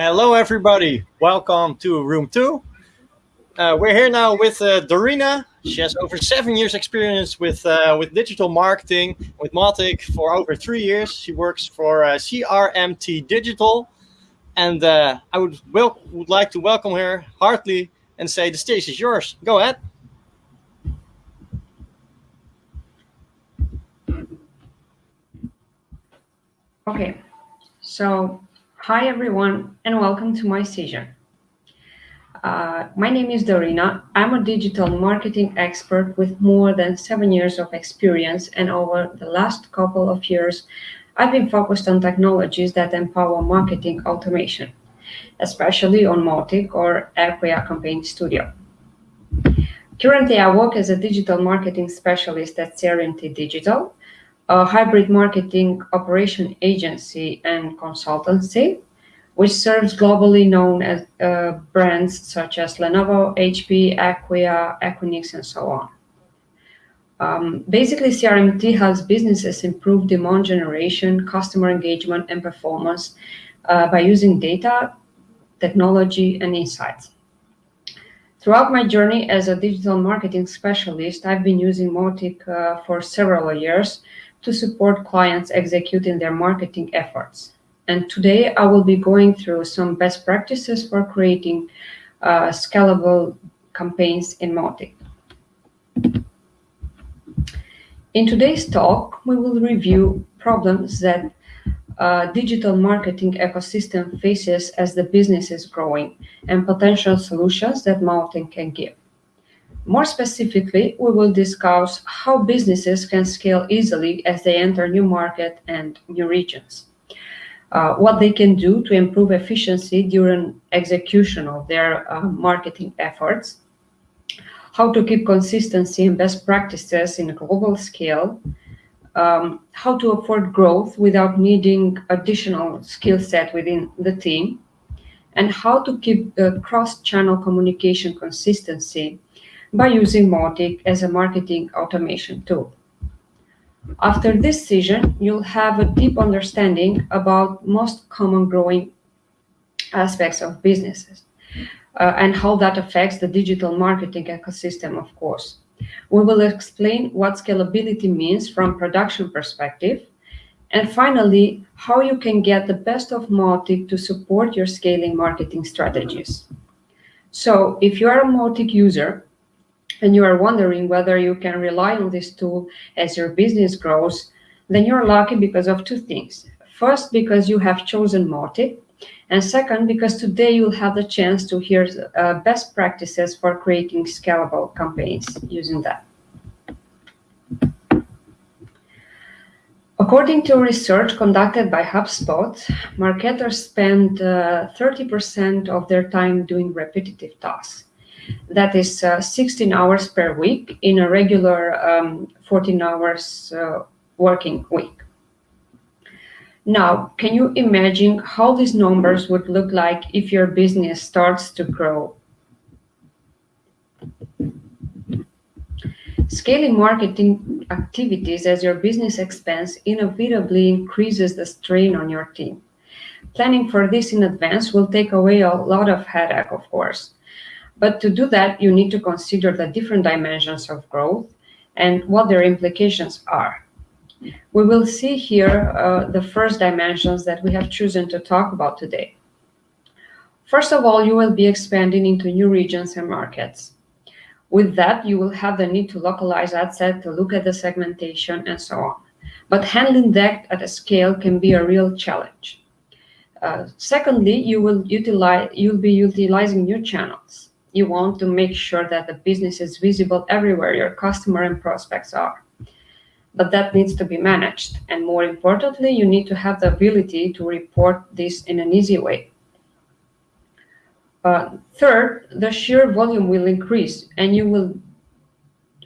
Hello, everybody. Welcome to room two. Uh, we're here now with uh, Dorina. She has over seven years experience with uh, with digital marketing with Mautic for over three years. She works for uh, CRMT Digital, and uh, I would would like to welcome her heartily and say the stage is yours. Go ahead. Okay, so hi everyone and welcome to my session. Uh, my name is Dorina. I'm a digital marketing expert with more than seven years of experience and over the last couple of years, I've been focused on technologies that empower marketing automation, especially on Mautic or Acquia Campaign Studio. Currently, I work as a digital marketing specialist at CRMT Digital, a hybrid marketing operation agency and consultancy, which serves globally known as uh, brands such as Lenovo, HP, Acquia, Equinix, and so on. Um, basically, CRMT helps businesses improve demand generation, customer engagement, and performance uh, by using data, technology, and insights. Throughout my journey as a digital marketing specialist, I've been using Mautic uh, for several years to support clients executing their marketing efforts. And today I will be going through some best practices for creating uh, scalable campaigns in Mautic. In today's talk, we will review problems that uh, digital marketing ecosystem faces as the business is growing and potential solutions that Mautic can give. More specifically, we will discuss how businesses can scale easily as they enter new market and new regions. Uh, what they can do to improve efficiency during execution of their uh, marketing efforts, how to keep consistency and best practices in a global scale, um, how to afford growth without needing additional skill set within the team, and how to keep the cross-channel communication consistency by using Mautic as a marketing automation tool. After this session, you'll have a deep understanding about most common growing aspects of businesses uh, and how that affects the digital marketing ecosystem, of course. We will explain what scalability means from production perspective, and finally, how you can get the best of Mautic to support your scaling marketing strategies. So if you are a Mautic user, and you are wondering whether you can rely on this tool as your business grows, then you're lucky because of two things. First, because you have chosen Mautic, and second, because today you'll have the chance to hear uh, best practices for creating scalable campaigns using that. According to research conducted by HubSpot, marketers spend 30% uh, of their time doing repetitive tasks that is uh, 16 hours per week in a regular um, 14 hours uh, working week. Now, can you imagine how these numbers would look like if your business starts to grow? Scaling marketing activities as your business expands inevitably increases the strain on your team. Planning for this in advance will take away a lot of headache, of course. But to do that, you need to consider the different dimensions of growth and what their implications are. We will see here uh, the first dimensions that we have chosen to talk about today. First of all, you will be expanding into new regions and markets. With that, you will have the need to localize ad set, to look at the segmentation, and so on. But handling that at a scale can be a real challenge. Uh, secondly, you will utilize you'll be utilizing new channels you want to make sure that the business is visible everywhere your customer and prospects are. But that needs to be managed. And more importantly, you need to have the ability to report this in an easy way. Uh, third, the sheer volume will increase and you will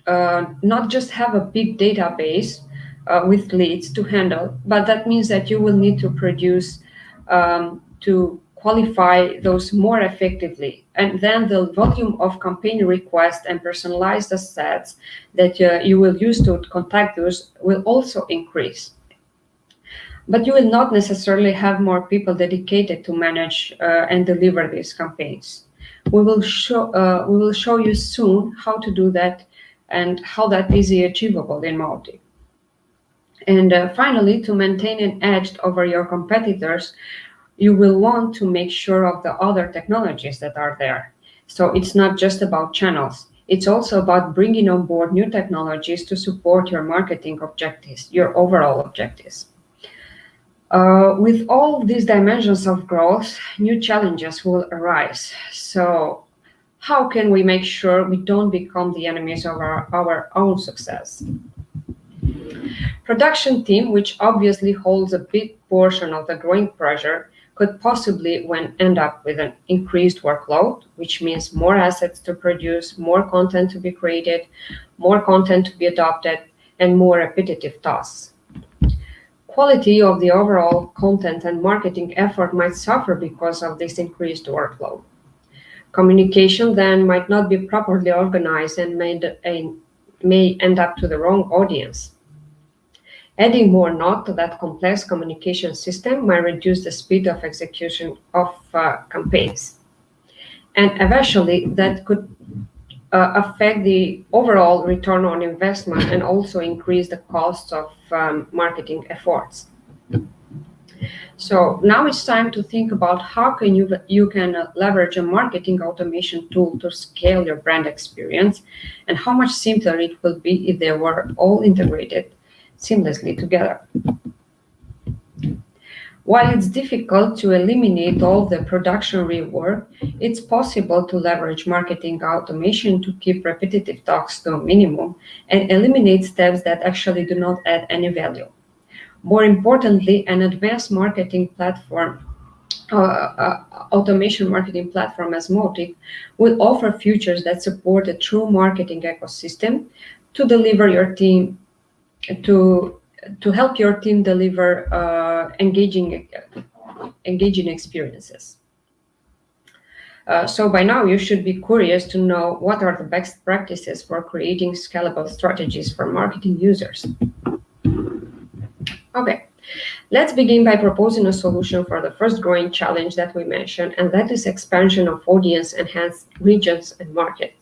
uh, not just have a big database uh, with leads to handle, but that means that you will need to produce um, to qualify those more effectively. And then the volume of campaign requests and personalized assets that uh, you will use to contact those will also increase. but you will not necessarily have more people dedicated to manage uh, and deliver these campaigns. We will show uh, we will show you soon how to do that and how that is achievable in Mautic. And uh, finally, to maintain an edge over your competitors, you will want to make sure of the other technologies that are there. So it's not just about channels. It's also about bringing on board new technologies to support your marketing objectives, your overall objectives. Uh, with all these dimensions of growth, new challenges will arise. So how can we make sure we don't become the enemies of our, our own success? Production team, which obviously holds a big portion of the growing pressure, could possibly when end up with an increased workload, which means more assets to produce, more content to be created, more content to be adopted, and more repetitive tasks. Quality of the overall content and marketing effort might suffer because of this increased workload. Communication then might not be properly organized and may, may end up to the wrong audience. Adding more knot to that complex communication system might reduce the speed of execution of uh, campaigns. And eventually, that could uh, affect the overall return on investment and also increase the costs of um, marketing efforts. So now it's time to think about how can you you can leverage a marketing automation tool to scale your brand experience and how much simpler it will be if they were all integrated seamlessly together. While it's difficult to eliminate all the production rework, it's possible to leverage marketing automation to keep repetitive tasks to a minimum and eliminate steps that actually do not add any value. More importantly, an advanced marketing platform, uh, uh, automation marketing platform as Mautic will offer features that support a true marketing ecosystem to deliver your team to to help your team deliver uh, engaging engaging experiences. Uh, so by now you should be curious to know what are the best practices for creating scalable strategies for marketing users. Okay, let's begin by proposing a solution for the first growing challenge that we mentioned, and that is expansion of audience enhanced regions and markets.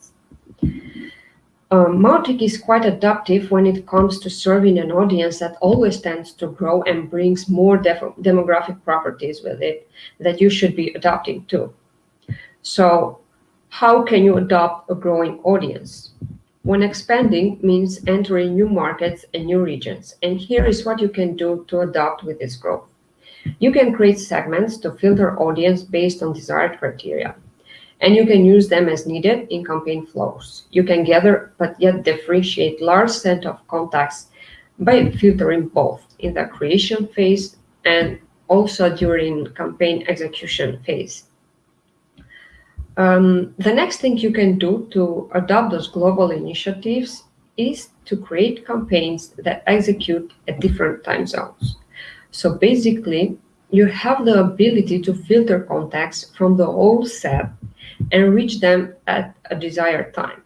Um, Mautic is quite adaptive when it comes to serving an audience that always tends to grow and brings more demographic properties with it that you should be adapting to. So how can you adopt a growing audience? When expanding means entering new markets and new regions. And here is what you can do to adapt with this growth. You can create segments to filter audience based on desired criteria and you can use them as needed in campaign flows. You can gather but yet differentiate large set of contacts by filtering both in the creation phase and also during campaign execution phase. Um, the next thing you can do to adopt those global initiatives is to create campaigns that execute at different time zones. So basically, you have the ability to filter contacts from the whole set and reach them at a desired time.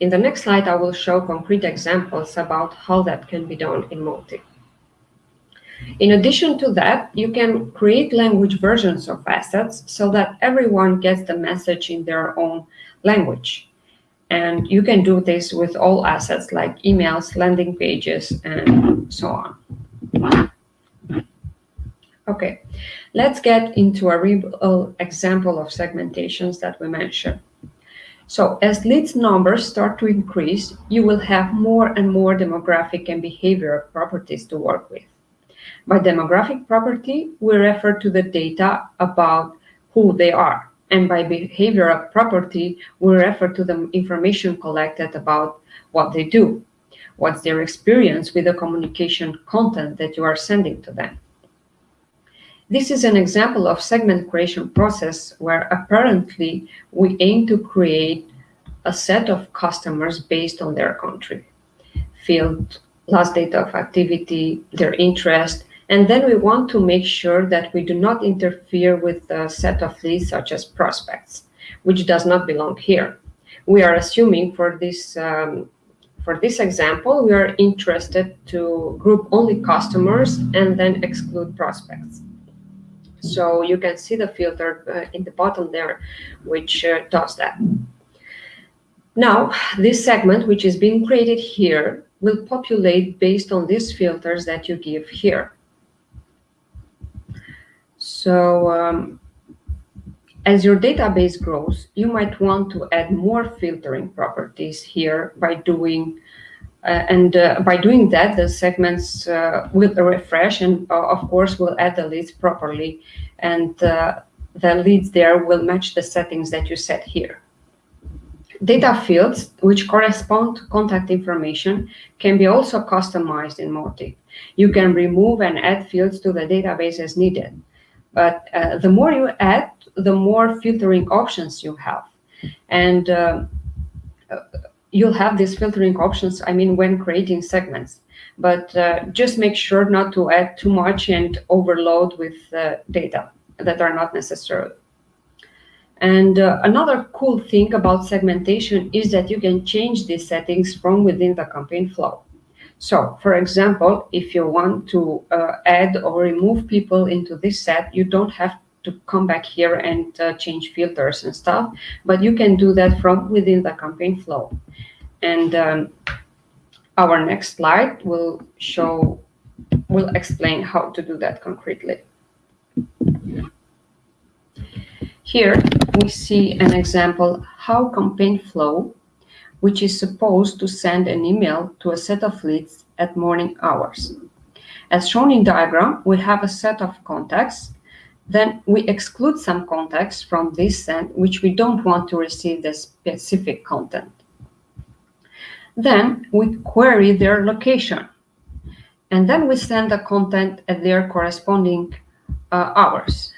In the next slide, I will show concrete examples about how that can be done in Mautic. In addition to that, you can create language versions of assets so that everyone gets the message in their own language. And you can do this with all assets like emails, landing pages, and so on. Okay, let's get into a real example of segmentations that we mentioned. So as leads numbers start to increase, you will have more and more demographic and behavioral properties to work with. By demographic property, we refer to the data about who they are. And by behavioral property, we refer to the information collected about what they do. What's their experience with the communication content that you are sending to them. This is an example of segment creation process where apparently we aim to create a set of customers based on their country, field, last date of activity, their interest, and then we want to make sure that we do not interfere with a set of leads such as prospects, which does not belong here. We are assuming for this um, For this example, we are interested to group only customers and then exclude prospects. So you can see the filter uh, in the bottom there, which uh, does that. Now, this segment, which is being created here, will populate based on these filters that you give here. So um, as your database grows, you might want to add more filtering properties here by doing and uh, by doing that, the segments uh, will refresh and, uh, of course, will add the leads properly. And uh, the leads there will match the settings that you set here. Data fields, which correspond to contact information, can be also customized in Mautic. You can remove and add fields to the database as needed. But uh, the more you add, the more filtering options you have. And you'll have these filtering options, I mean, when creating segments. But uh, just make sure not to add too much and overload with uh, data that are not necessary. And uh, another cool thing about segmentation is that you can change these settings from within the campaign flow. So, for example, if you want to uh, add or remove people into this set, you don't have to come back here and uh, change filters and stuff, but you can do that from within the campaign flow. And um, our next slide will show, will explain how to do that concretely. Here we see an example how campaign flow, which is supposed to send an email to a set of leads at morning hours. As shown in diagram, we have a set of contacts then we exclude some contacts from this send, which we don't want to receive the specific content. Then we query their location. And then we send the content at their corresponding uh, hours.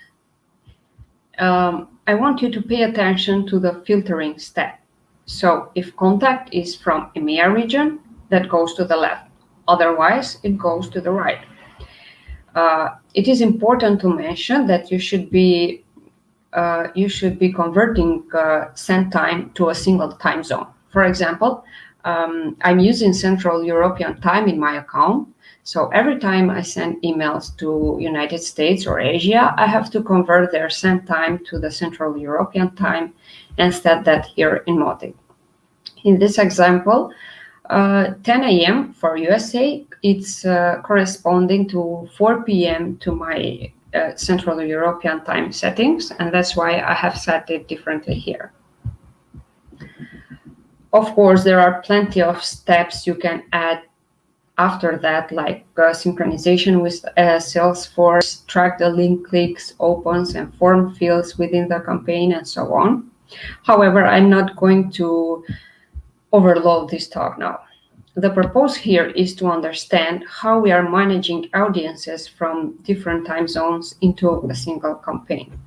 Um, I want you to pay attention to the filtering step. So if contact is from EMEA region, that goes to the left. Otherwise, it goes to the right. Uh, it is important to mention that you should be uh, you should be converting uh, send time to a single time zone. For example, um, I'm using Central European time in my account. So every time I send emails to United States or Asia, I have to convert their send time to the Central European time and set that here in Mautic. In this example, uh, 10 a.m. for USA, it's uh, corresponding to 4 p.m. to my uh, Central European time settings, and that's why I have set it differently here. Of course, there are plenty of steps you can add after that, like uh, synchronization with uh, Salesforce, track the link clicks, opens, and form fields within the campaign, and so on. However, I'm not going to overload this talk now. The purpose here is to understand how we are managing audiences from different time zones into a single campaign.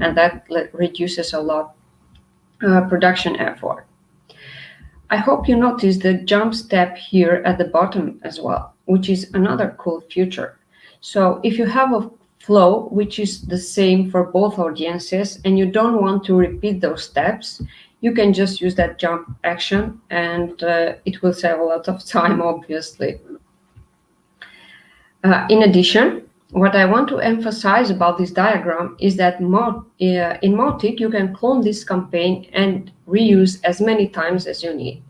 And that reduces a lot uh, production effort. I hope you notice the jump step here at the bottom as well, which is another cool feature. So if you have a flow which is the same for both audiences and you don't want to repeat those steps, you can just use that jump action and uh, it will save a lot of time, obviously. Uh, in addition, what I want to emphasize about this diagram is that uh, in Mautic, you can clone this campaign and reuse as many times as you need.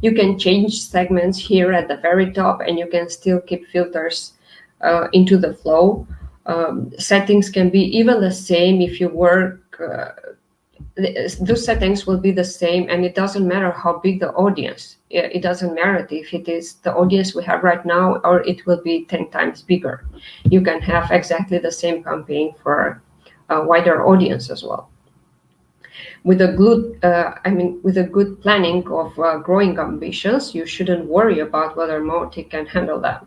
You can change segments here at the very top and you can still keep filters uh, into the flow. Um, settings can be even the same if you work uh, those settings will be the same and it doesn't matter how big the audience. It doesn't matter if it is the audience we have right now or it will be 10 times bigger. You can have exactly the same campaign for a wider audience as well. With a good uh, i mean with a good planning of uh, growing ambitions you shouldn't worry about whether Mautic can handle that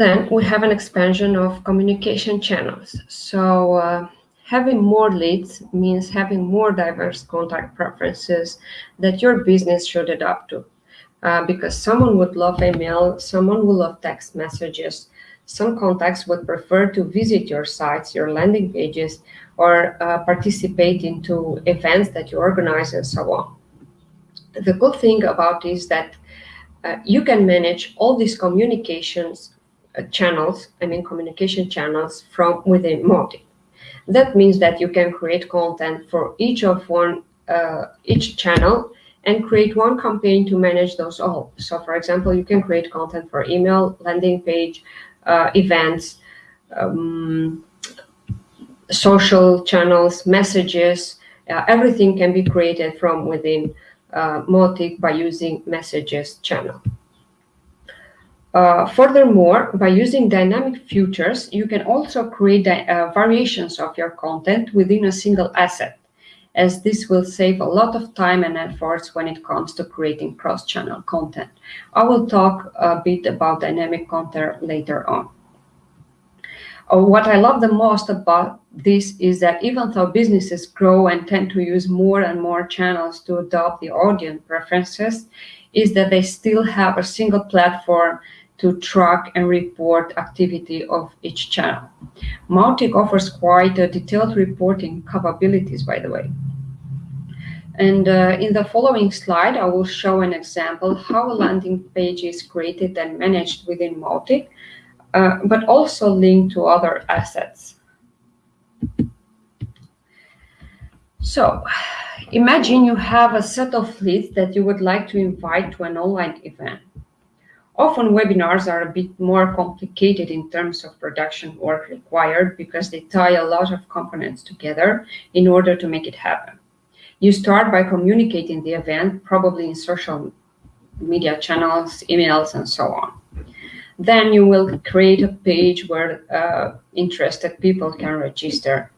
then we have an expansion of communication channels. So uh, having more leads means having more diverse contact preferences that your business should adapt to. Uh, because someone would love email, someone will love text messages, some contacts would prefer to visit your sites, your landing pages, or uh, participate into events that you organize and so on. The good thing about is that uh, you can manage all these communications channels, I mean communication channels from within Mautic. That means that you can create content for each of one, uh, each channel and create one campaign to manage those all. So for example, you can create content for email, landing page, uh, events, um, social channels, messages, uh, everything can be created from within uh, Mautic by using messages channel. Uh, furthermore, by using dynamic filters, you can also create uh, variations of your content within a single asset, as this will save a lot of time and efforts when it comes to creating cross-channel content. I will talk a bit about dynamic content later on. Uh, what I love the most about this is that even though businesses grow and tend to use more and more channels to adopt the audience preferences, is that they still have a single platform to track and report activity of each channel. Mautic offers quite a detailed reporting capabilities, by the way. And uh, in the following slide, I will show an example how a landing page is created and managed within Mautic, uh, but also linked to other assets. So imagine you have a set of leads that you would like to invite to an online event. Often webinars are a bit more complicated in terms of production work required because they tie a lot of components together in order to make it happen. You start by communicating the event, probably in social media channels, emails, and so on. Then you will create a page where uh, interested people can register.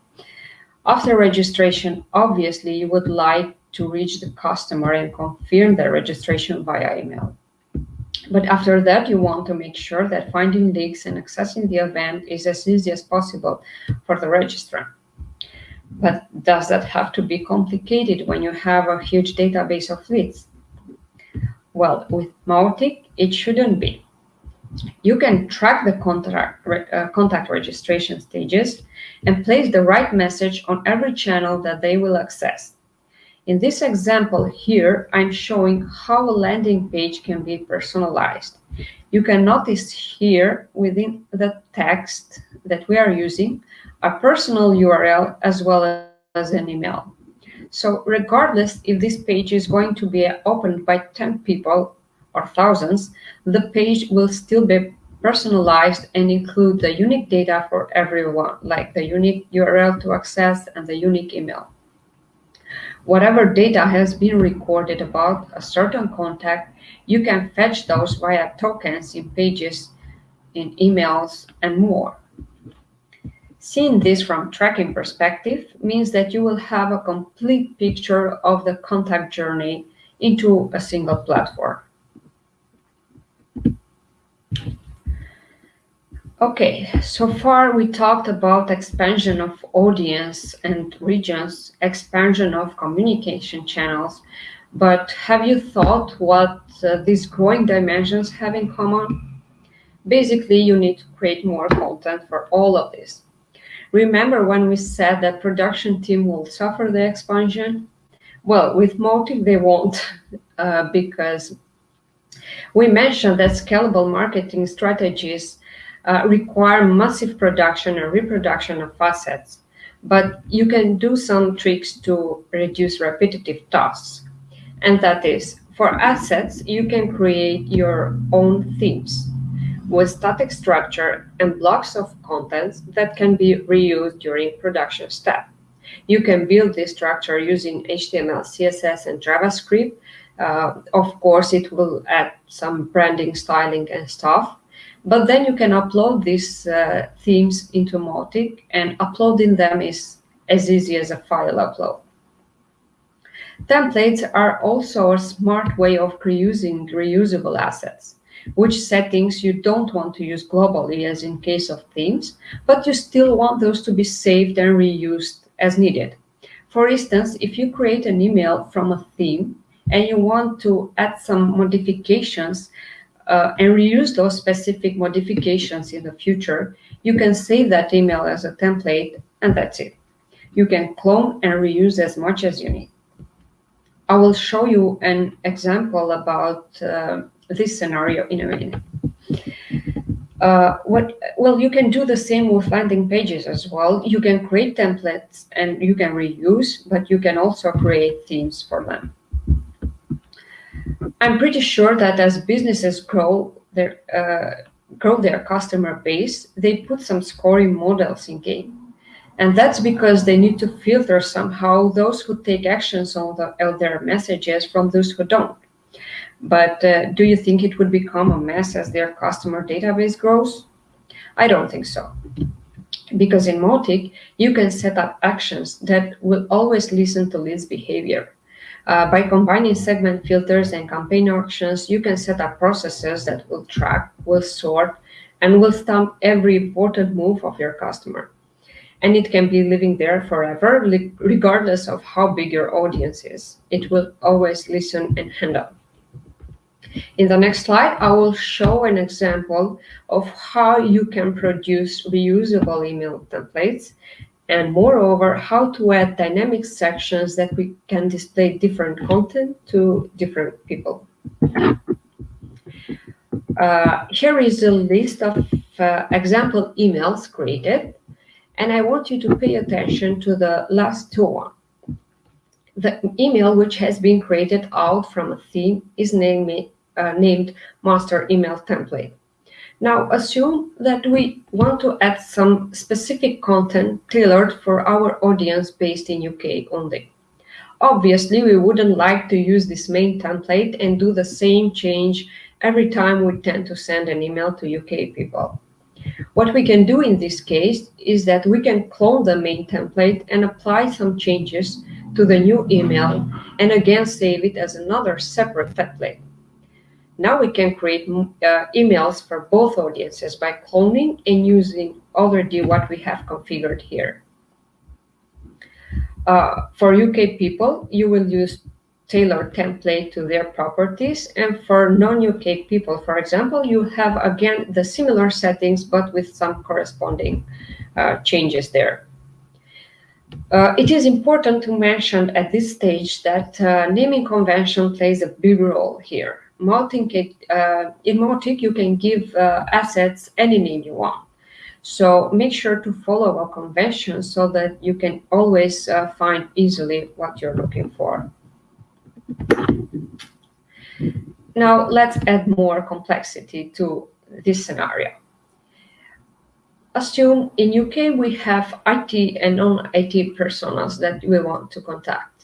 After registration, obviously, you would like to reach the customer and confirm their registration via email. But after that, you want to make sure that finding leads and accessing the event is as easy as possible for the registrant. But does that have to be complicated when you have a huge database of leads? Well, with Mautic, it shouldn't be. You can track the contact, uh, contact registration stages and place the right message on every channel that they will access. In this example here, I'm showing how a landing page can be personalized. You can notice here within the text that we are using, a personal URL as well as an email. So regardless if this page is going to be opened by 10 people or thousands, the page will still be personalized and include the unique data for everyone, like the unique URL to access and the unique email. Whatever data has been recorded about a certain contact, you can fetch those via tokens in pages, in emails, and more. Seeing this from tracking perspective means that you will have a complete picture of the contact journey into a single platform. Okay, so far we talked about expansion of audience and regions, expansion of communication channels, but have you thought what uh, these growing dimensions have in common? Basically, you need to create more content for all of this. Remember when we said that production team will suffer the expansion? Well, with Mautic, they won't, uh, because we mentioned that scalable marketing strategies uh, require massive production and reproduction of assets, but you can do some tricks to reduce repetitive tasks. And that is, for assets, you can create your own themes with static structure and blocks of contents that can be reused during production step. You can build this structure using HTML, CSS, and JavaScript. Uh, of course, it will add some branding, styling, and stuff. But then you can upload these uh, themes into Mautic and uploading them is as easy as a file upload. Templates are also a smart way of reusing reusable assets, which settings you don't want to use globally as in case of themes, but you still want those to be saved and reused as needed. For instance, if you create an email from a theme and you want to add some modifications uh, and reuse those specific modifications in the future, you can save that email as a template and that's it. You can clone and reuse as much as you need. I will show you an example about uh, this scenario in a minute. Uh, what well you can do the same with landing pages as well you can create templates and you can reuse but you can also create themes for them i'm pretty sure that as businesses grow their uh, grow their customer base they put some scoring models in game and that's because they need to filter somehow those who take actions on, the, on their messages from those who don't but uh, do you think it would become a mess as their customer database grows? I don't think so. Because in Mautic, you can set up actions that will always listen to leads behavior. Uh, by combining segment filters and campaign actions, you can set up processes that will track, will sort, and will stamp every important move of your customer. And it can be living there forever, regardless of how big your audience is. It will always listen and handle. In the next slide, I will show an example of how you can produce reusable email templates and moreover, how to add dynamic sections that we can display different content to different people. Uh, here is a list of uh, example emails created, and I want you to pay attention to the last two one. The email which has been created out from a theme is named uh, named master email template. Now assume that we want to add some specific content tailored for our audience based in UK only. Obviously, we wouldn't like to use this main template and do the same change every time we tend to send an email to UK people. What we can do in this case is that we can clone the main template and apply some changes to the new email and again save it as another separate template. Now we can create uh, emails for both audiences by cloning and using already what we have configured here. Uh, for UK people, you will use tailored template to their properties. And for non-UK people, for example, you have again the similar settings, but with some corresponding uh, changes there. Uh, it is important to mention at this stage that uh, naming convention plays a big role here. Mautic, uh, in Mautic, you can give uh, assets any name you want. So make sure to follow our convention so that you can always uh, find easily what you're looking for. Now let's add more complexity to this scenario. Assume in UK we have IT and non-IT personas that we want to contact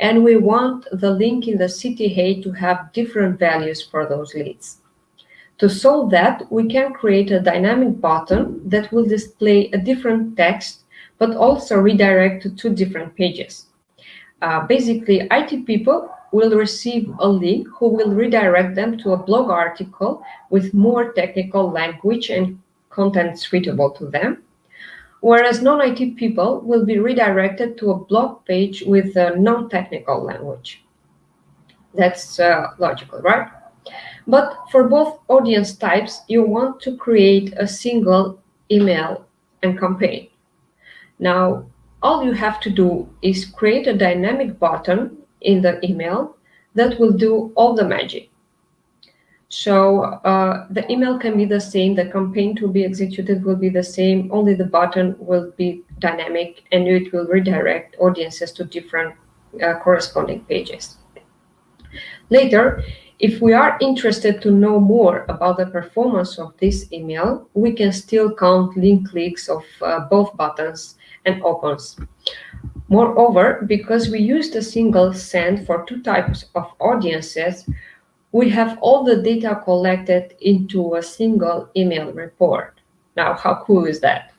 and we want the link in the CTA to have different values for those leads. To solve that, we can create a dynamic button that will display a different text, but also redirect to two different pages. Uh, basically, IT people will receive a link who will redirect them to a blog article with more technical language and content suitable to them whereas non-IT people will be redirected to a blog page with a non-technical language. That's uh, logical, right? But for both audience types, you want to create a single email and campaign. Now, all you have to do is create a dynamic button in the email that will do all the magic. So uh, the email can be the same, the campaign to be executed will be the same, only the button will be dynamic and it will redirect audiences to different uh, corresponding pages. Later, if we are interested to know more about the performance of this email, we can still count link clicks of uh, both buttons and opens. Moreover, because we used a single send for two types of audiences, we have all the data collected into a single email report. Now, how cool is that?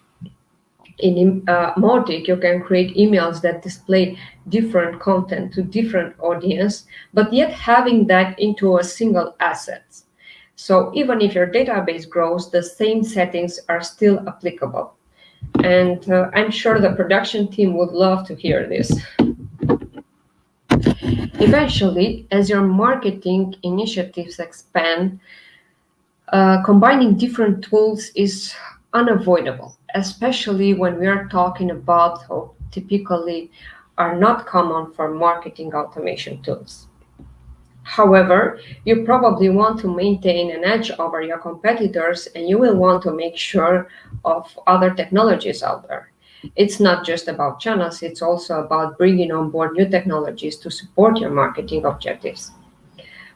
In uh, Mautic, you can create emails that display different content to different audience, but yet having that into a single asset. So even if your database grows, the same settings are still applicable. And uh, I'm sure the production team would love to hear this. Eventually, as your marketing initiatives expand, uh, combining different tools is unavoidable, especially when we are talking about typically are not common for marketing automation tools. However, you probably want to maintain an edge over your competitors and you will want to make sure of other technologies out there. It's not just about channels, it's also about bringing on board new technologies to support your marketing objectives.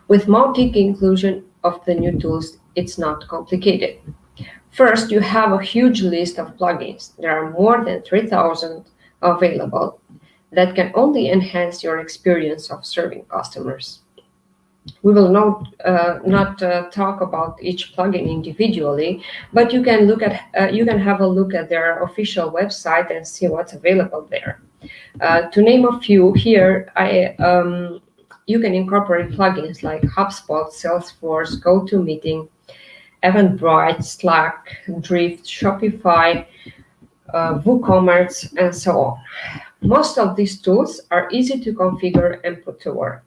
With Mautic inclusion of the new tools, it's not complicated. First, you have a huge list of plugins. There are more than 3,000 available that can only enhance your experience of serving customers. We will not, uh, not uh, talk about each plugin individually, but you can look at uh, you can have a look at their official website and see what's available there. Uh, to name a few here, I um, you can incorporate plugins like HubSpot, Salesforce, GoToMeeting, Eventbrite, Slack, Drift, Shopify, uh, WooCommerce, and so on. Most of these tools are easy to configure and put to work.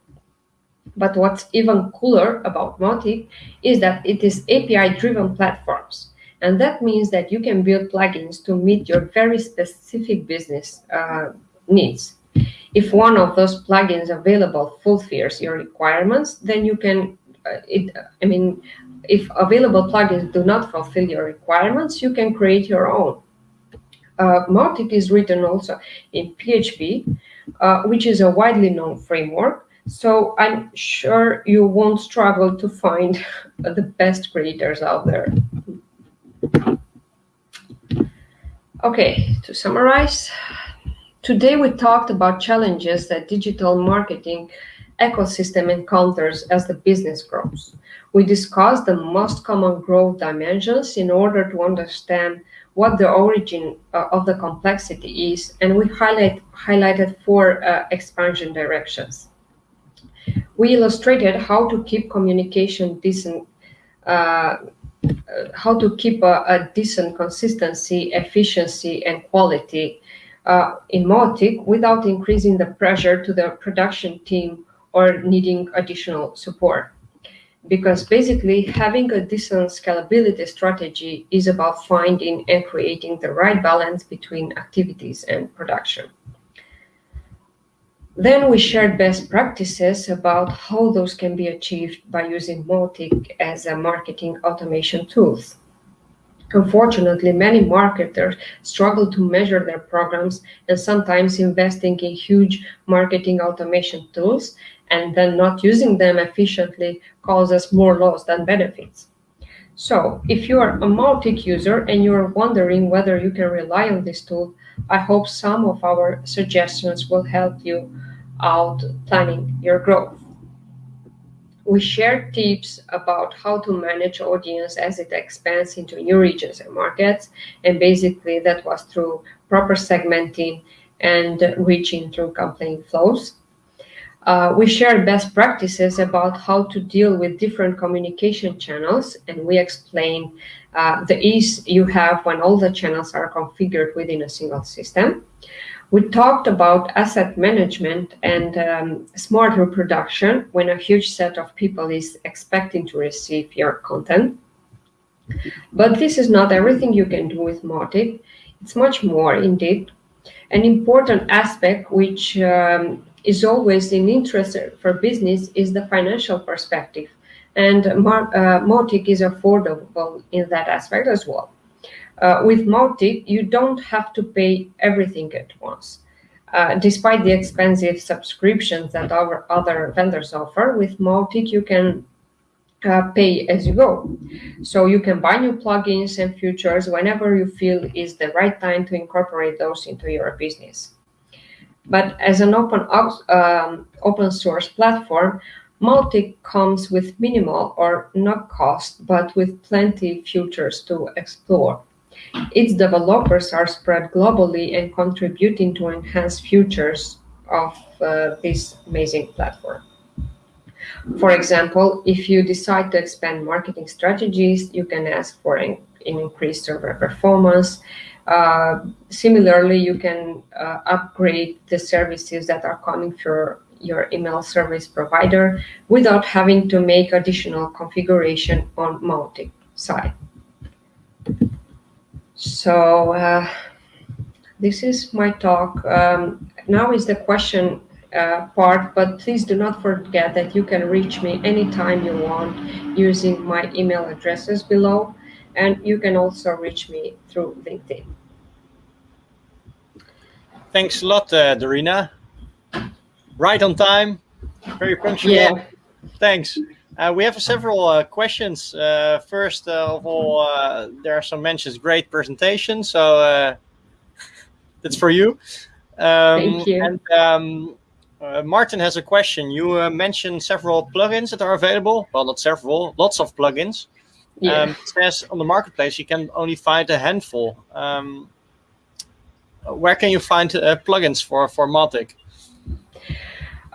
But what's even cooler about Mautic is that it is API-driven platforms. And that means that you can build plugins to meet your very specific business uh, needs. If one of those plugins available fulfills your requirements, then you can, uh, it, I mean, if available plugins do not fulfill your requirements, you can create your own. Uh, is written also in PHP, uh, which is a widely known framework. So I'm sure you won't struggle to find the best creators out there. Okay, to summarize, today we talked about challenges that digital marketing ecosystem encounters as the business grows. We discussed the most common growth dimensions in order to understand what the origin uh, of the complexity is, and we highlight, highlighted four uh, expansion directions. We illustrated how to keep communication decent, uh, how to keep a, a, decent consistency, efficiency, and quality uh, in Mautic without increasing the pressure to the production team or needing additional support because basically having a decent scalability strategy is about finding and creating the right balance between activities and production. Then we shared best practices about how those can be achieved by using Mautic as a marketing automation tools. Unfortunately, many marketers struggle to measure their programs and sometimes investing in huge marketing automation tools and then not using them efficiently causes more loss than benefits. So if you are a Mautic user and you're wondering whether you can rely on this tool, I hope some of our suggestions will help you out planning your growth. We shared tips about how to manage audience as it expands into new regions and markets. And basically that was through proper segmenting and reaching through campaign flows. Uh, we share best practices about how to deal with different communication channels, and we explain uh, the ease you have when all the channels are configured within a single system. We talked about asset management and um, smart reproduction when a huge set of people is expecting to receive your content. But this is not everything you can do with Mautic. It's much more indeed. An important aspect which um, is always in interest for business is the financial perspective. And uh, Mautic is affordable in that aspect as well. Uh, with Mautic, you don't have to pay everything at once. Uh, despite the expensive subscriptions that our other vendors offer, with Mautic you can uh, pay as you go. So you can buy new plugins and features whenever you feel is the right time to incorporate those into your business. But as an open, um, open source platform, Mautic comes with minimal or no cost, but with plenty features to explore. Its developers are spread globally and contributing to enhance features of uh, this amazing platform. For example, if you decide to expand marketing strategies, you can ask for an, an increased server performance, uh, similarly, you can uh, upgrade the services that are coming through your email service provider without having to make additional configuration on Mautic side. So uh, this is my talk. Um, now is the question uh, part, but please do not forget that you can reach me anytime you want using my email addresses below, and you can also reach me through LinkedIn. Thanks a lot, uh, Dorina. Right on time, very punctual. Yeah. Thanks. Uh, we have several uh, questions. Uh, first of all, uh, there are some mentions. Great presentation. So uh, that's for you. Um, Thank you. And um, uh, Martin has a question. You mentioned several plugins that are available. Well, not several, lots of plugins. Yeah. Um, it says on the marketplace you can only find a handful. Um, where can you find plugins for for Mautic?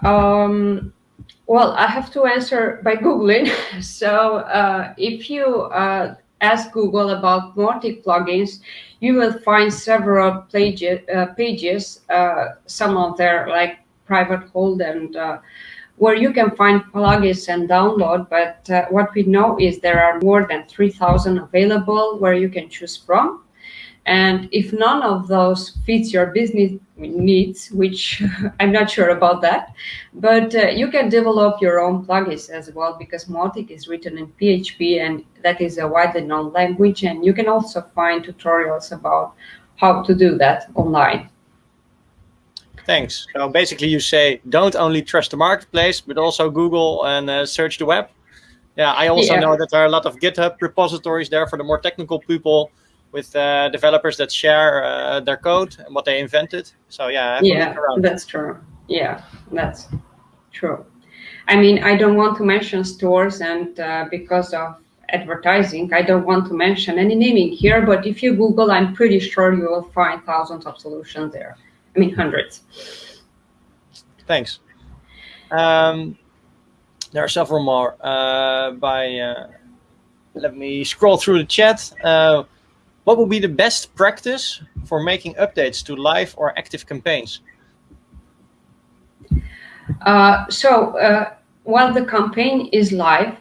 Um, well, I have to answer by Googling. so uh, if you uh, ask Google about Mautic plugins, you will find several pages, uh, pages uh, some of their like private hold and uh, where you can find plugins and download. But uh, what we know is there are more than 3,000 available where you can choose from. And if none of those fits your business needs, which I'm not sure about that, but uh, you can develop your own plugins as well because Mautic is written in PHP and that is a widely known language. And you can also find tutorials about how to do that online. Thanks. So basically you say, don't only trust the marketplace, but also Google and uh, search the web. Yeah, I also yeah. know that there are a lot of GitHub repositories there for the more technical people with uh, developers that share uh, their code and what they invented. So yeah, yeah, that's true. Yeah, that's true. I mean, I don't want to mention stores, and uh, because of advertising, I don't want to mention any naming here. But if you Google, I'm pretty sure you will find thousands of solutions there. I mean, hundreds. Thanks. Um, there are several more. Uh, by uh, let me scroll through the chat. What would be the best practice for making updates to live or active campaigns? Uh, so uh, while the campaign is live,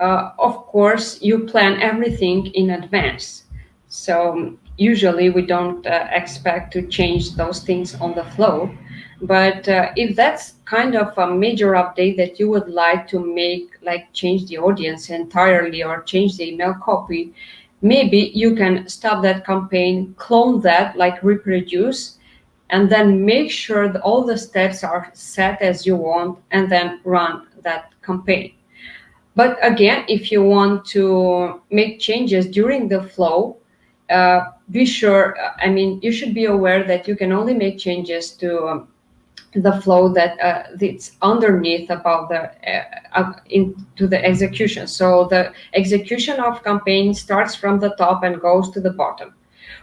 uh, of course, you plan everything in advance. So usually we don't uh, expect to change those things on the flow. But uh, if that's kind of a major update that you would like to make, like change the audience entirely or change the email copy, maybe you can stop that campaign, clone that, like reproduce, and then make sure that all the steps are set as you want, and then run that campaign. But again, if you want to make changes during the flow, uh, be sure, I mean, you should be aware that you can only make changes to um, the flow that uh, it's underneath about the uh, into the execution. So the execution of campaign starts from the top and goes to the bottom.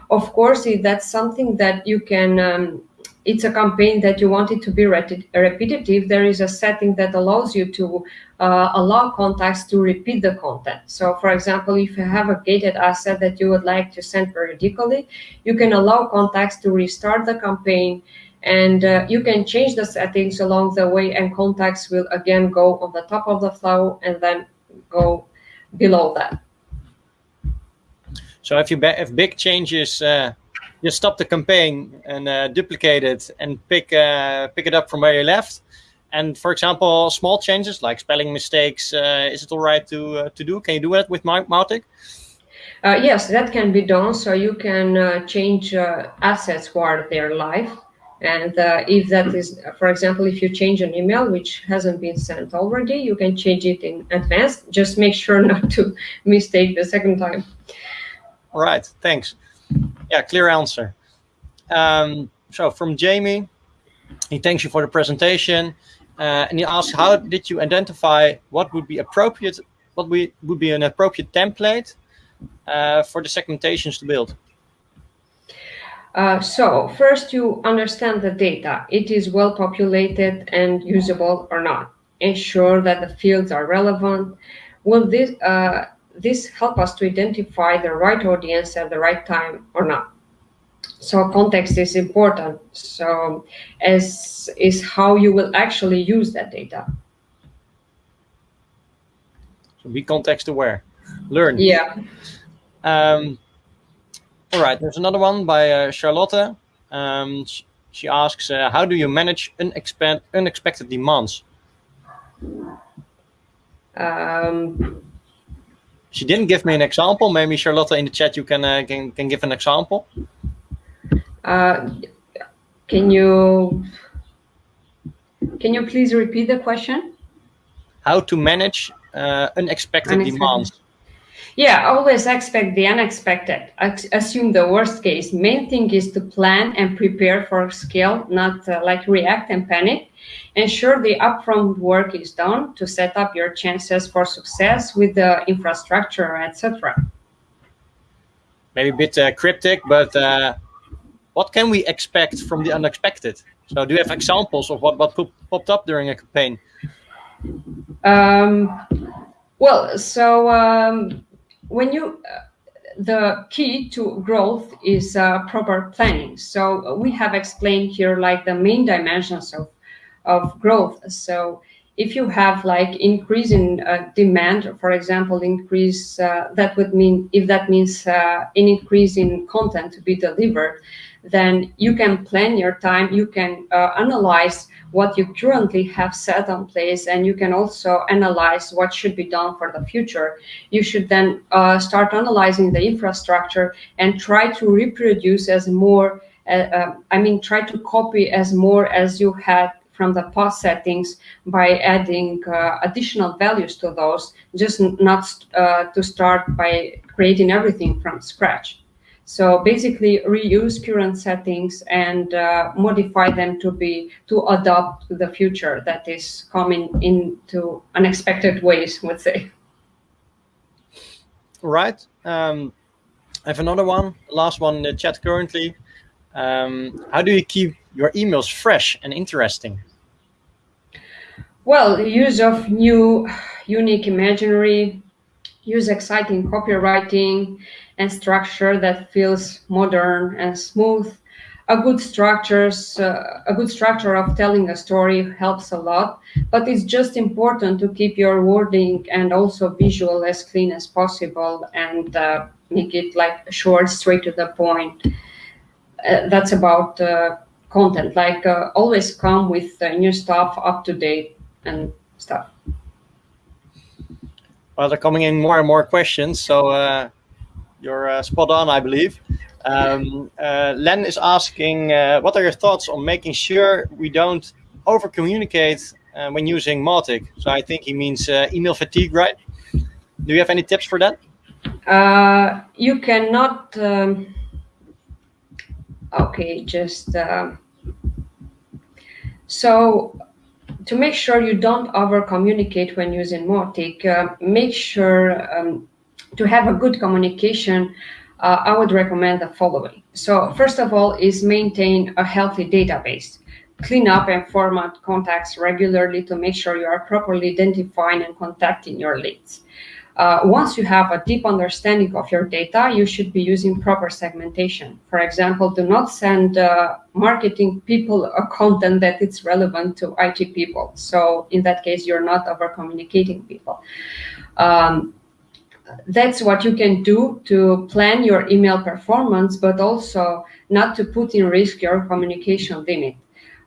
Of course, if that's something that you can, um, it's a campaign that you want it to be repetitive, there is a setting that allows you to uh, allow contacts to repeat the content. So for example, if you have a gated asset that you would like to send periodically, you can allow contacts to restart the campaign and uh, you can change the settings along the way and contacts will again go on the top of the flow and then go below that. So if you if big changes, uh, you stop the campaign and uh, duplicate it and pick uh, pick it up from where you left. And for example, small changes like spelling mistakes, uh, is it all right to uh, to do? Can you do that with Mautic? yes, that can be done. So you can change assets while they're live and uh, if that is, for example, if you change an email which hasn't been sent already, you can change it in advance. Just make sure not to mistake the second time. All right, thanks. Yeah, clear answer. Um, so from Jamie, he thanks you for the presentation. Uh, and he asks, how did you identify what would be appropriate, what we, would be an appropriate template uh, for the segmentations to build? Uh, so first you understand the data. It is well populated and usable or not. Ensure that the fields are relevant. Will this, uh, this help us to identify the right audience at the right time or not? So context is important. So as is how you will actually use that data. So be context aware. Learn. Yeah. Um, all right, there's another one by uh, Charlotte. Um, she, she asks, uh, how do you manage unexpected unexpected demands? Um, she didn't give me an example. Maybe Charlotte in the chat you can uh, can can give an example. uh, can you can you please repeat the question? How to manage uh, unexpected, Unexpected. demands? Yeah, always expect the unexpected. Assume the worst case. Main thing is to plan and prepare for scale, not uh, like react and panic. Ensure the upfront work is done to set up your chances for success with the infrastructure, etc. Maybe a bit uh, cryptic, but uh, what can we expect from the unexpected? So, do you have examples of what what popped up during a campaign? Um, well, so um, when you uh, the key to growth is uh, proper planning. So we have explained here like the main dimensions of of growth. So if you have like increase in uh, demand, for example, increase uh, that would mean if that means uh, an increase in content to be delivered, then you can plan your time. You can uh, analyze what you currently have set on place, and you can also analyze what should be done for the future. You should then uh, start analyzing the infrastructure and try to reproduce as more. Uh, uh, I mean, try to copy as more as you had from the past settings by adding uh, additional values to those, just not uh, to start by creating everything from scratch. So basically, reuse current settings and uh, modify them to be to adopt to the future that is coming into unexpected ways. Would say. Right. Um, I have another one. Last one in the chat currently. Um, how do you keep your emails fresh and interesting? Well, use of new, unique imaginary, use exciting copywriting and structure that feels modern and smooth. A good structures, uh, a good structure of telling a story helps a lot, but it's just important to keep your wording and also visual as clean as possible and uh, make it like short, straight to the point. Uh, that's about uh, content. Like uh, always come with uh, new stuff up to date and stuff. Well, they're coming in more and more questions, so you're uh, spot on, I believe. Um, uh, Len is asking, uh, what are your thoughts on making sure we don't over communicate uh, when using Mautic? So I think he means uh, email fatigue, right? Do you have any tips for that? Uh, you cannot. Um, okay, just so to make sure you don't over communicate when using Mautic, make sure um, to have a good communication. Uh, I would recommend the following. So first of all, is maintain a healthy database. Clean up and format contacts regularly to make sure you are properly identifying and contacting your leads. Uh, once you have a deep understanding of your data, you should be using proper segmentation. For example, do not send uh, marketing people a content that is relevant to IT people. So in that case, you're not over communicating people. Um, that's what you can do to plan your email performance, but also not to put in risk your communication limit.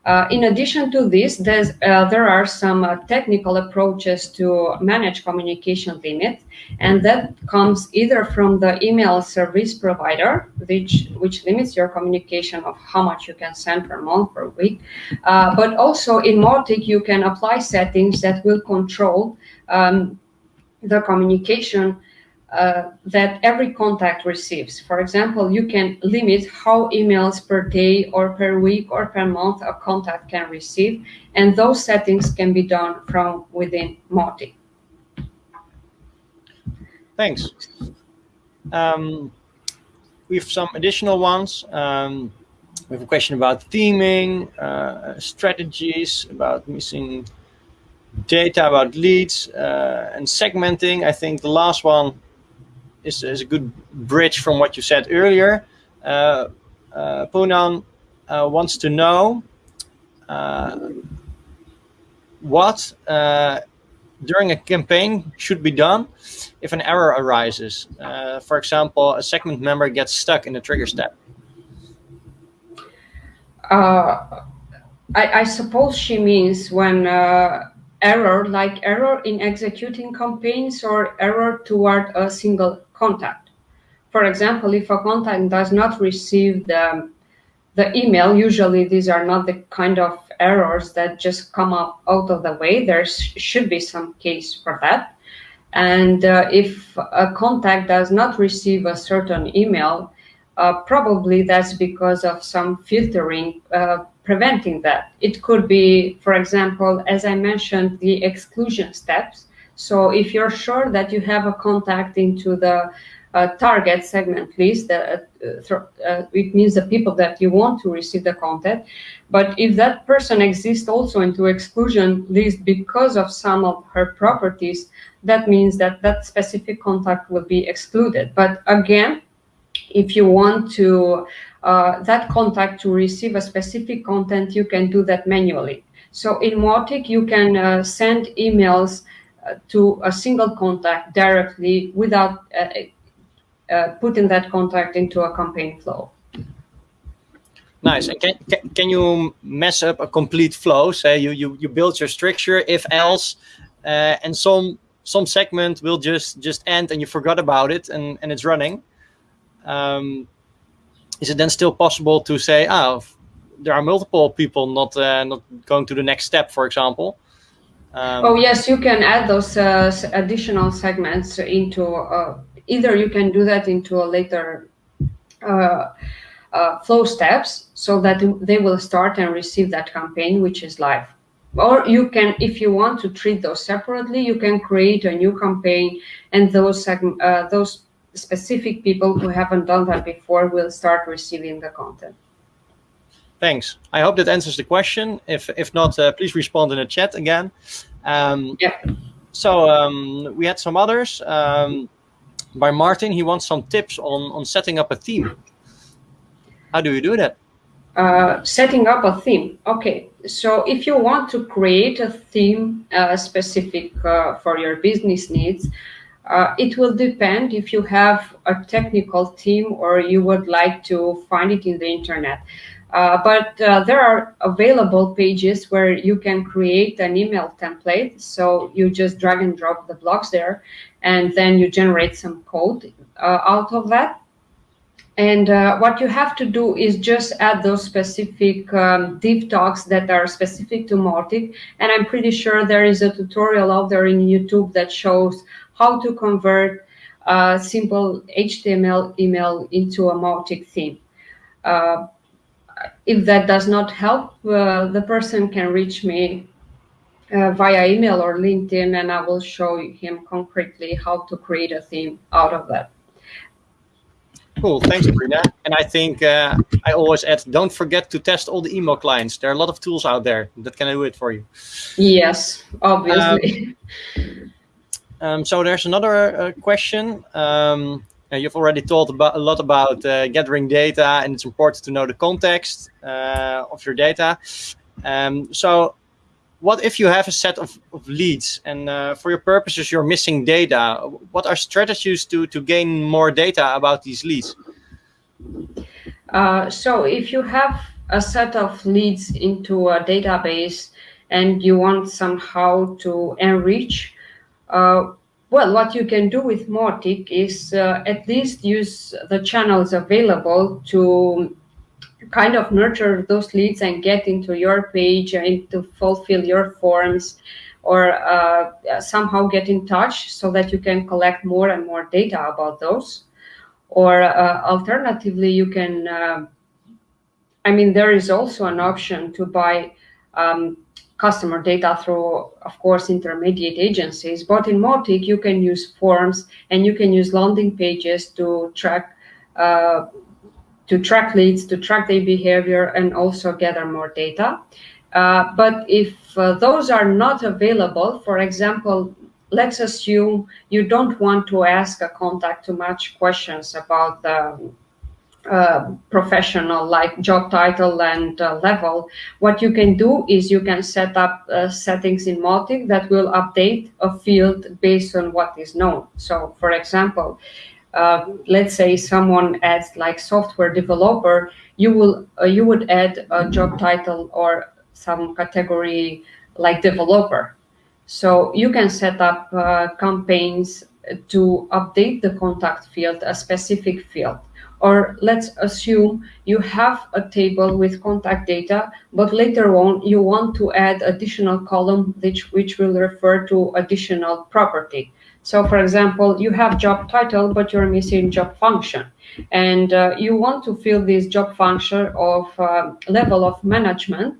Uh, in addition to this, uh, there are some uh, technical approaches to manage communication limit, and that comes either from the email service provider, which, which limits your communication of how much you can send per month per week, uh, but also in Mautic, you can apply settings that will control um, the communication uh, that every contact receives. For example, you can limit how emails per day or per week or per month a contact can receive, and those settings can be done from within Mautic. Thanks. Um, we have some additional ones. Um, we have a question about theming, uh, strategies, about missing data, about leads, uh, and segmenting. I think the last one is, is a good bridge from what you said earlier. Uh, uh, uh, wants to know uh, what uh, during a campaign should be done if an error arises. Uh, for example, a segment member gets stuck in a trigger step. I, I, suppose she means when error, like error in executing campaigns or error toward a single contact. For example, if a contact does not receive the, the email, usually these are not the kind of errors that just come up out of the way. There should be some case for that. And uh, if a contact does not receive a certain email, uh, probably that's because of some filtering uh, preventing that. It could be, for example, as I mentioned, the exclusion steps. So if you're sure that you have a contact into the uh, target segment list, that uh, uh, it means the people that you want to receive the content. But if that person exists also into exclusion list because of some of her properties, that means that that specific contact will be excluded. But again, if you want to uh, that contact to receive a specific content, you can do that manually. So in Mautic, you can uh, send emails to a single contact directly without uh, uh, putting that contact into a campaign flow. Nice. And can, can, can you mess up a complete flow? Say you, you, you build your structure, if else, uh, and some some segment will just just end and you forgot about it and, and it's running um, is it then still possible to say, oh, there are multiple people not uh, not going to the next step, for example? Um, oh yes, you can add those uh, additional segments into uh, either you can do that into a later uh, uh, flow steps so that they will start and receive that campaign which is live or you can if you want to treat those separately you can create a new campaign and those uh, those specific people who haven't done that before will start receiving the content. Thanks. I hope that answers the question. If if not, uh, please respond in the chat again. Um, yeah. So um, we had some others. Um, by Martin, he wants some tips on on setting up a theme. How do you do that? Uh, setting up a theme. Okay, so if you want to create a theme uh, specific uh, for your business needs, uh, it will depend if you have a technical team or you would like to find it in the internet. Uh, but uh, there are available pages where you can create an email template. So you just drag and drop the blocks there, and then you generate some code uh, out of that. And uh, what you have to do is just add those specific um, div talks that are specific to Mautic. And I'm pretty sure there is a tutorial out there in YouTube that shows how to convert a simple HTML email into a Mautic theme. Uh, if that does not help, uh, the person can reach me uh, via email or LinkedIn, and I will show him concretely how to create a theme out of that. Cool, thanks, Brina. And I think uh, I always add, don't forget to test all the email clients. There are a lot of tools out there that can do it for you. Yes, obviously. Um, um, so there's another uh, question. Um, you've already talked about a lot about uh, gathering data, and it's important to know the context uh, of your data. Um, so, what if you have a set of, of leads, and uh, for your purposes you're missing data? What are strategies to to gain more data about these leads? Uh, so, if you have a set of leads into a database and you want somehow to enrich uh, well, what you can do with Mautic is uh, at least use the channels available to kind of nurture those leads and get into your page and to fulfill your forms or uh, somehow get in touch so that you can collect more and more data about those. Or uh, alternatively, you can, uh, I mean, there is also an option to buy um, customer data through, of course, intermediate agencies. But in Mautic, you can use forms and you can use landing pages to track uh, to track leads, to track their behavior, and also gather more data. Uh, but if uh, those are not available, for example, let's assume you don't want to ask a contact too much questions about the uh, professional like job title and uh, level, what you can do is you can set up uh, settings in Mautic that will update a field based on what is known. So for example, uh, let's say someone adds like software developer, you will uh, you would add a job title or some category like developer. So you can set up uh, campaigns to update the contact field, a specific field. Or let's assume you have a table with contact data, but later on you want to add additional column which, which will refer to additional property. So for example, you have job title, but you're missing job function. And uh, you want to fill this job function of uh, level of management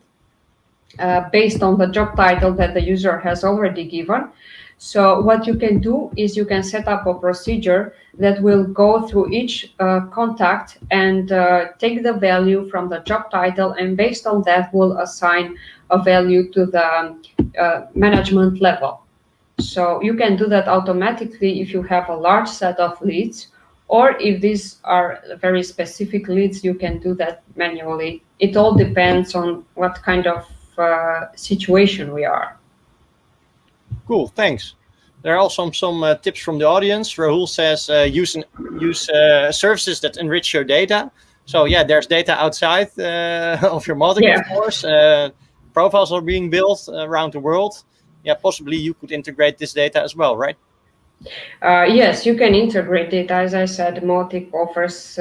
uh, based on the job title that the user has already given. So what you can do is you can set up a procedure that will go through each uh, contact and uh, take the value from the job title and based on that will assign a value to the uh, management level. So you can do that automatically if you have a large set of leads or if these are very specific leads, you can do that manually. It all depends on what kind of uh, situation we are. Cool, thanks. There are also some, uh, tips from the audience. Rahul says uh, use, use uh, services that enrich your data. So yeah, there's data outside uh, of your model, yeah. of course. Uh, profiles are being built around the world. Yeah, possibly you could integrate this data as well, right? Uh, yes, you can integrate it. As I said, Mautic offers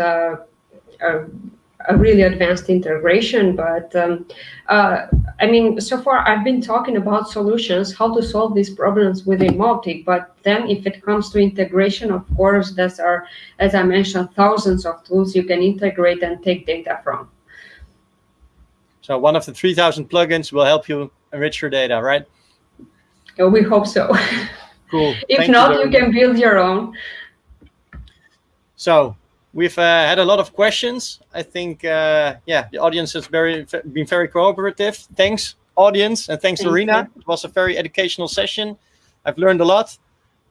a really advanced integration. But um, uh, I mean, so far I've been talking about solutions, how to solve these problems within Mautic. But then if it comes to integration, of course, there are, as I mentioned, thousands of tools you can integrate and take data from. So one of the 3000 plugins will help you enrich your data, right? Oh, we hope so. Cool. if Thank not, you, you can build your own. So We've uh, had a lot of questions. I think, uh, yeah, the audience has very been very cooperative. Thanks, audience, and thanks, Thank Arena. You. It was a very educational session. I've learned a lot.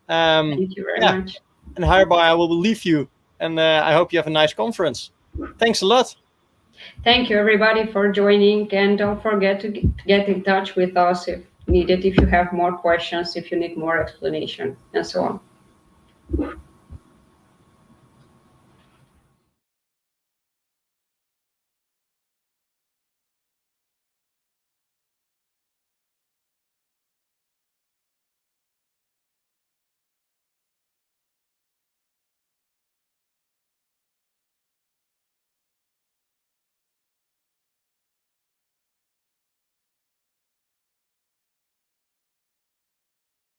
Um, Thank you very yeah. much. And hereby, I will leave you, and uh, I hope you have a nice conference. Thanks a lot. Thank you, everybody, for joining, and don't forget to get in touch with us if needed, if you have more questions, if you need more explanation, and so on.